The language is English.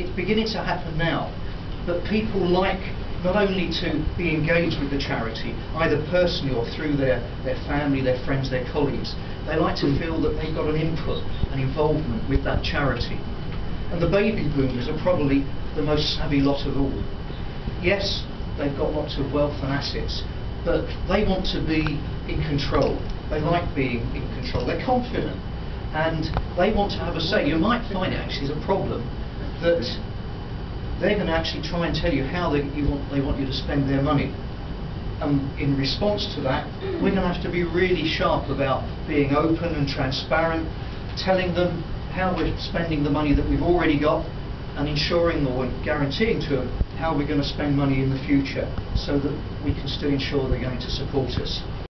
it's beginning to happen now that people like not only to be engaged with the charity, either personally or through their, their family, their friends, their colleagues, they like to feel that they've got an input, an involvement with that charity. And the baby boomers are probably the most savvy lot of all. Yes, they've got lots of wealth and assets, but they want to be in control. They like being in control. They're confident. And they want to have a say. You might find it actually is a problem that they're going to actually try and tell you how they, you want, they want you to spend their money. And in response to that, we're going to have to be really sharp about being open and transparent, telling them how we're spending the money that we've already got, and ensuring or guaranteeing to them how we're going to spend money in the future so that we can still ensure they're going to support us.